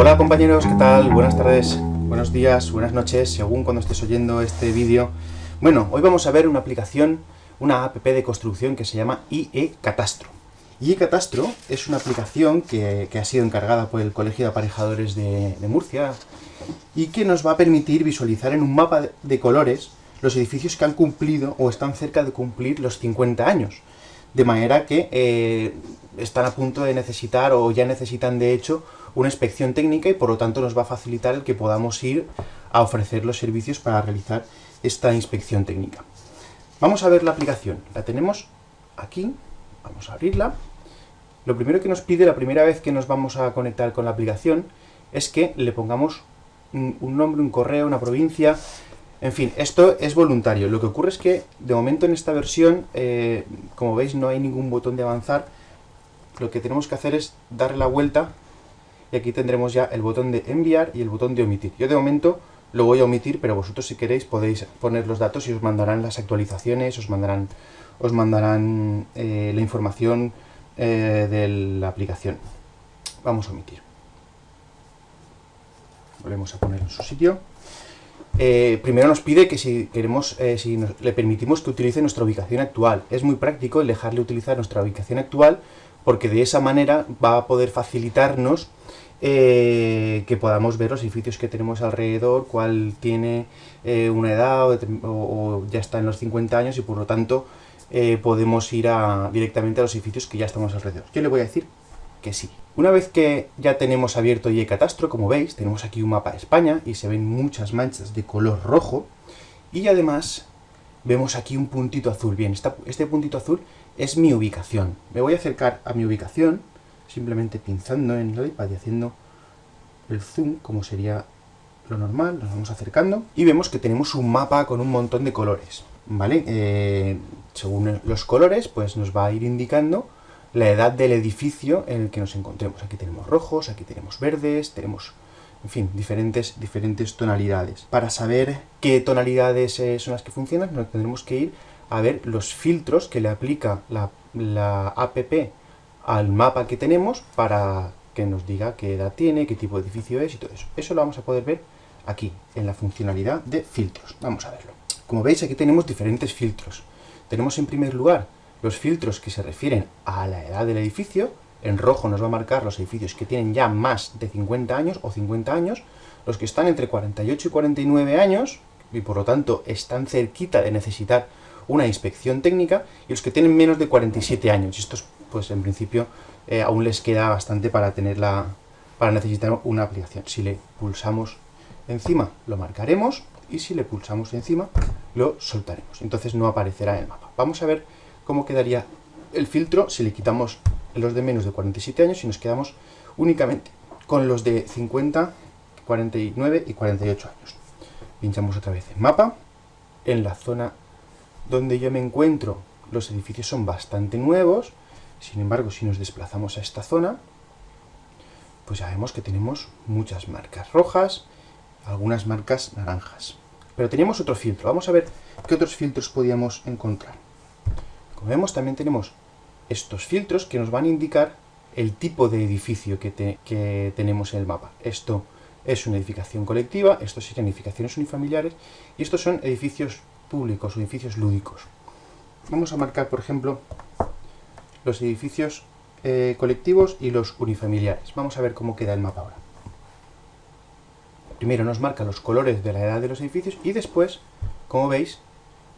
Hola compañeros, ¿qué tal? Buenas tardes, buenos días, buenas noches, según cuando estés oyendo este vídeo. Bueno, hoy vamos a ver una aplicación, una app de construcción que se llama IE Catastro. IE Catastro es una aplicación que, ha sido encargada por el Colegio de Aparejadores de, Murcia y que nos va a permitir visualizar en un mapa de colores los edificios que han cumplido o están cerca de cumplir los 50 años. De manera que eh, están a punto de necesitar o ya necesitan de hecho una inspección técnica y por lo tanto nos va a facilitar el que podamos ir a ofrecer los servicios para realizar esta inspección técnica. Vamos a ver la aplicación. La tenemos aquí. Vamos a abrirla. Lo primero que nos pide la primera vez que nos vamos a conectar con la aplicación es que le pongamos un nombre, un correo, una provincia, en fin, esto es voluntario. Lo que ocurre es que, de momento en esta versión, eh, como veis, no hay ningún botón de avanzar. Lo que tenemos que hacer es darle la vuelta y aquí tendremos ya el botón de enviar y el botón de omitir. Yo de momento lo voy a omitir, pero vosotros si queréis podéis poner los datos y os mandarán las actualizaciones, os mandarán, os mandarán eh, la información eh, de la aplicación. Vamos a omitir. Volvemos a poner en su sitio. Eh, primero nos pide que si queremos, si le permitimos que utilice nuestra ubicación actual. Es muy práctico el dejarle utilizar nuestra ubicación actual porque de esa manera va a poder facilitarnos eh, que podamos ver los edificios que tenemos alrededor, cuál tiene una edad o, ya está en los 50 años y por lo tanto podemos ir directamente a los edificios que ya estamos alrededor. Yo le voy a decir que sí. Una vez que ya tenemos abierto y Catastro, como veis, tenemos aquí un mapa de España y se ven muchas manchas de color rojo y además vemos aquí un puntito azul. Bien, este puntito azul es mi ubicación. Me voy a acercar a mi ubicación simplemente pinzando en el iPad y haciendo el zoom, como sería lo normal, nos vamos acercando y vemos que tenemos un mapa con un montón de colores, ¿vale? Eh, según los colores, pues nos va a ir indicando la edad del edificio en el que nos encontremos. Aquí tenemos rojos, aquí tenemos verdes, tenemos, en fin, diferentes, diferentes tonalidades. Para saber qué tonalidades eh, son las que funcionan, nos tendremos que ir a ver los filtros que le aplica la, la app al mapa que tenemos para que nos diga qué edad tiene, qué tipo de edificio es y todo eso. Eso lo vamos a poder ver aquí, en la funcionalidad de filtros. Vamos a verlo. Como veis, aquí tenemos diferentes filtros. Tenemos en primer lugar los filtros que se refieren a la edad del edificio, en rojo nos va a marcar los edificios que tienen ya más de 50 años o 50 años, los que están entre 48 y 49 años, y por lo tanto están cerquita de necesitar una inspección técnica, y los que tienen menos de 47 años. Y estos, pues en principio, eh, aún les queda bastante para tenerla, para necesitar una aplicación. Si le pulsamos encima, lo marcaremos, y si le pulsamos encima, lo soltaremos. Entonces no aparecerá en el mapa. Vamos a ver cómo quedaría el filtro si le quitamos los de menos de 47 años y nos quedamos únicamente con los de 50, 49 y 48 años. Pinchamos otra vez en mapa. En la zona donde yo me encuentro, los edificios son bastante nuevos. Sin embargo, si nos desplazamos a esta zona, pues ya vemos que tenemos muchas marcas rojas, algunas marcas naranjas. Pero teníamos otro filtro. Vamos a ver qué otros filtros podíamos encontrar. Como vemos, también tenemos estos filtros que nos van a indicar el tipo de edificio que, tenemos en el mapa. Esto es una edificación colectiva, estos serían edificaciones unifamiliares, y estos son edificios públicos o edificios lúdicos. Vamos a marcar, por ejemplo, los edificios eh, colectivos y los unifamiliares. Vamos a ver cómo queda el mapa ahora. Primero nos marca los colores de la edad de los edificios y después, como veis,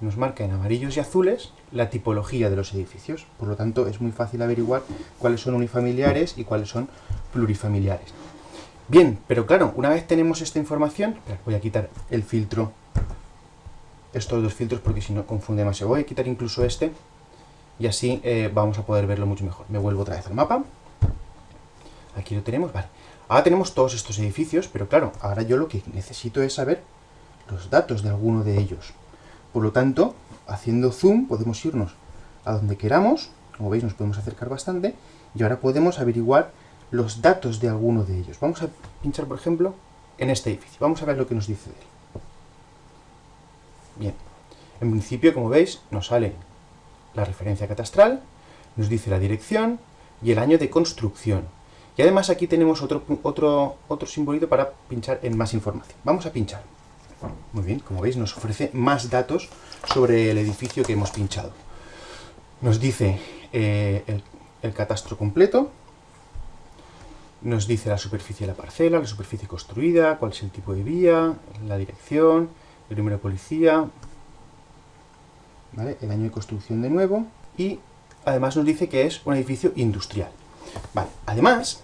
nos marca en amarillos y azules la tipología de los edificios. Por lo tanto, es muy fácil averiguar cuáles son unifamiliares y cuáles son plurifamiliares. Bien, pero claro, una vez tenemos esta información, voy a quitar el filtro, estos dos filtros porque si no confunde más. Voy a quitar incluso este y así eh, vamos a poder verlo mucho mejor. Me vuelvo otra vez al mapa. Aquí lo tenemos, vale. Ahora tenemos todos estos edificios, pero claro, ahora yo lo que necesito es saber los datos de alguno de ellos. Por lo tanto, haciendo zoom podemos irnos a donde queramos, como veis nos podemos acercar bastante, y ahora podemos averiguar los datos de alguno de ellos. Vamos a pinchar, por ejemplo, en este edificio. Vamos a ver lo que nos dice de él. Bien, en principio, como veis, nos sale la referencia catastral, nos dice la dirección y el año de construcción. Y además aquí tenemos otro, otro, otro simbolito para pinchar en más información. Vamos a pinchar. Muy bien, como veis nos ofrece más datos sobre el edificio que hemos pinchado. Nos dice eh, el, el catastro completo, nos dice la superficie de la parcela, la superficie construida, cuál es el tipo de vía, la dirección, el de policía, el año de construcción de nuevo, y además nos dice que es un edificio industrial. Vale. Además,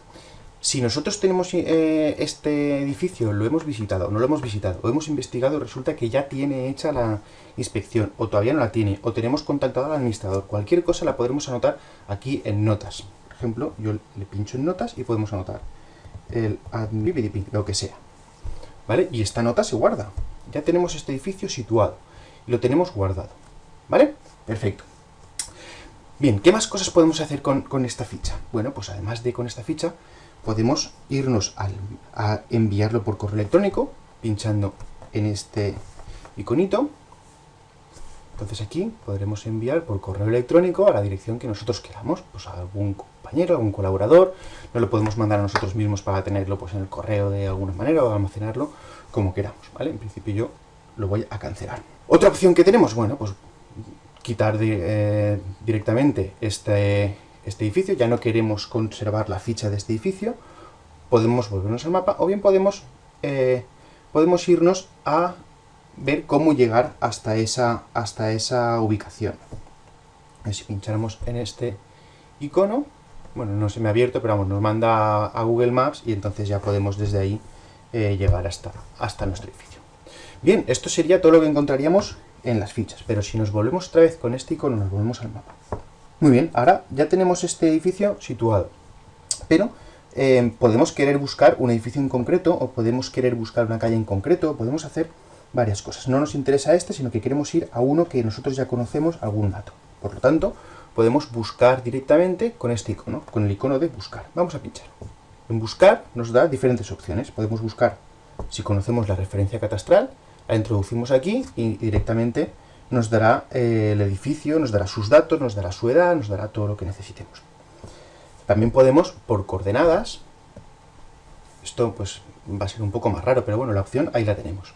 si nosotros tenemos eh, este edificio, lo hemos visitado, no lo hemos visitado, o hemos investigado, resulta que ya tiene hecha la inspección, o todavía no la tiene, o tenemos contactado al administrador, cualquier cosa la podremos anotar aquí en notas. Por ejemplo, yo le pincho en notas y podemos anotar el lo que sea. ¿Vale? Y esta nota se guarda. Ya tenemos este edificio situado. Y lo tenemos guardado. ¿Vale? Perfecto. Bien, ¿qué más cosas podemos hacer con, esta ficha? Bueno, pues además de con esta ficha, podemos irnos a enviarlo por correo electrónico, pinchando en este iconito. Entonces aquí podremos enviar por correo electrónico a la dirección que nosotros queramos, pues a algún compañero, algún colaborador, no lo podemos mandar a nosotros mismos para tenerlo pues, en el correo de alguna manera o almacenarlo como queramos, ¿vale? En principio yo lo voy a cancelar. Otra opción que tenemos, bueno, pues quitar eh, directamente este, este edificio, ya no queremos conservar la ficha de este edificio, podemos volvernos al mapa, o bien podemos, eh, podemos irnos a ver cómo llegar hasta esa, hasta esa ubicación. Si pinchamos en este icono, bueno, no se me ha abierto, pero vamos, nos manda a Google Maps y entonces ya podemos desde ahí eh, llegar hasta, hasta nuestro edificio. Bien, esto sería todo lo que encontraríamos en las fichas, pero si nos volvemos otra vez con este icono, nos volvemos al mapa. Muy bien, ahora ya tenemos este edificio situado, pero eh, podemos querer buscar un edificio en concreto, o podemos querer buscar una calle en concreto, podemos hacer varias cosas. No nos interesa este, sino que queremos ir a uno que nosotros ya conocemos algún dato. Por lo tanto, podemos buscar directamente con este icono, con el icono de buscar. Vamos a pinchar. En buscar nos da diferentes opciones. Podemos buscar si conocemos la referencia catastral, la introducimos aquí y directamente nos dará eh, el edificio, nos dará sus datos, nos dará su edad, nos dará todo lo que necesitemos. También podemos, por coordenadas, esto pues va a ser un poco más raro, pero bueno, la opción ahí la tenemos.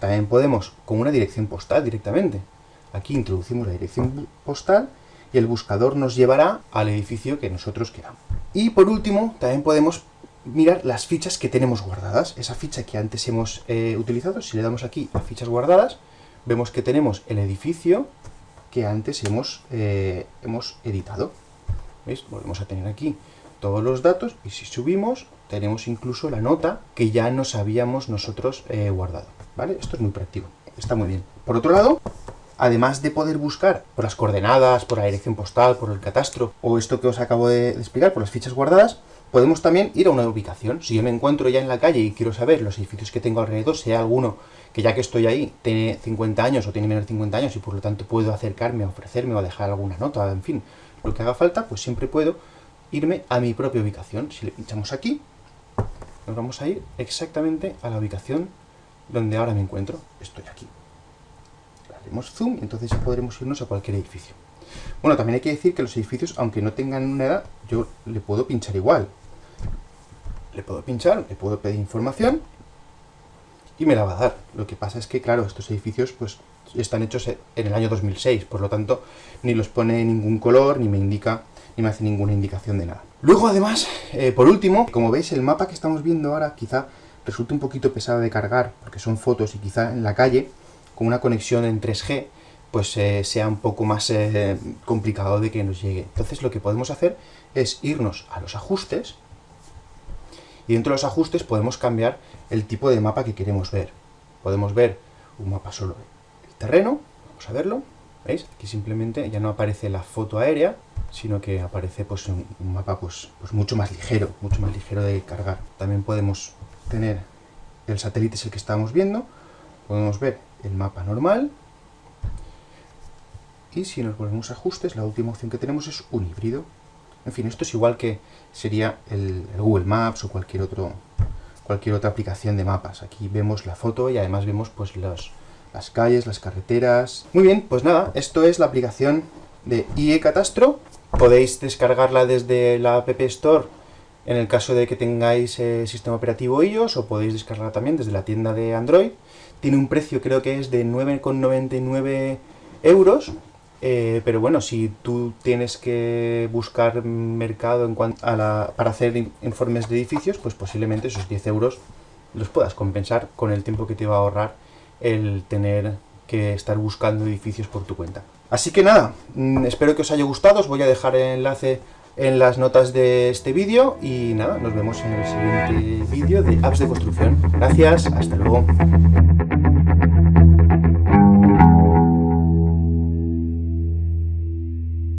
También podemos con una dirección postal directamente. Aquí introducimos la dirección postal y el buscador nos llevará al edificio que nosotros queramos. Y por último, también podemos mirar las fichas que tenemos guardadas. Esa ficha que antes hemos eh, utilizado, si le damos aquí a fichas guardadas, vemos que tenemos el edificio que antes hemos, eh, hemos editado. ¿Veis? Volvemos a tener aquí todos los datos y si subimos tenemos incluso la nota que ya nos habíamos nosotros eh, guardado. ¿Vale? Esto es muy práctico, está muy bien. Por otro lado, además de poder buscar por las coordenadas, por la dirección postal, por el catastro, o esto que os acabo de explicar, por las fichas guardadas, podemos también ir a una ubicación. Si yo me encuentro ya en la calle y quiero saber los edificios que tengo alrededor, sea alguno que ya que estoy ahí tiene 50 años o tiene menos de 50 años y por lo tanto puedo acercarme ofrecerme o dejar alguna nota, en fin, lo que haga falta, pues siempre puedo irme a mi propia ubicación. Si le pinchamos aquí, nos vamos a ir exactamente a la ubicación donde ahora me encuentro. Estoy aquí. Haremos zoom y entonces ya podremos irnos a cualquier edificio. Bueno, también hay que decir que los edificios, aunque no tengan una edad, yo le puedo pinchar igual le puedo pinchar, le puedo pedir información y me la va a dar. Lo que pasa es que, claro, estos edificios pues están hechos en el año 2006, por lo tanto, ni los pone ningún color, ni me indica, ni me hace ninguna indicación de nada. Luego, además, eh, por último, como veis, el mapa que estamos viendo ahora quizá resulte un poquito pesado de cargar, porque son fotos y quizá en la calle, con una conexión en 3G, pues eh, sea un poco más eh, complicado de que nos llegue. Entonces lo que podemos hacer es irnos a los ajustes, y dentro de los ajustes podemos cambiar el tipo de mapa que queremos ver. Podemos ver un mapa solo del terreno, vamos a verlo, ¿veis? Aquí simplemente ya no aparece la foto aérea, sino que aparece pues, un, mapa pues, pues mucho más ligero, mucho más ligero de cargar. También podemos tener el satélite es el que estamos viendo, podemos ver el mapa normal, y si nos volvemos a ajustes, la última opción que tenemos es un híbrido. En fin, esto es igual que sería el, Google Maps o cualquier, otro, cualquier otra aplicación de mapas. Aquí vemos la foto y además vemos pues las calles, las carreteras... Muy bien, pues nada, esto es la aplicación de IE Catastro. Podéis descargarla desde la App Store En el caso de que tengáis eh, sistema operativo iOS, o podéis descargarla también desde la tienda de Android. Tiene un precio, creo que es de 9,99 euros, eh, pero bueno, si tú tienes que buscar mercado en cuanto a la, para hacer informes de edificios, pues posiblemente esos 10 euros los puedas compensar con el tiempo que te va a ahorrar el tener que estar buscando edificios por tu cuenta. Así que nada, mm, espero que os haya gustado, os voy a dejar el enlace en las notas de este vídeo y nada, nos vemos en el siguiente vídeo de apps de construcción. Gracias, hasta luego.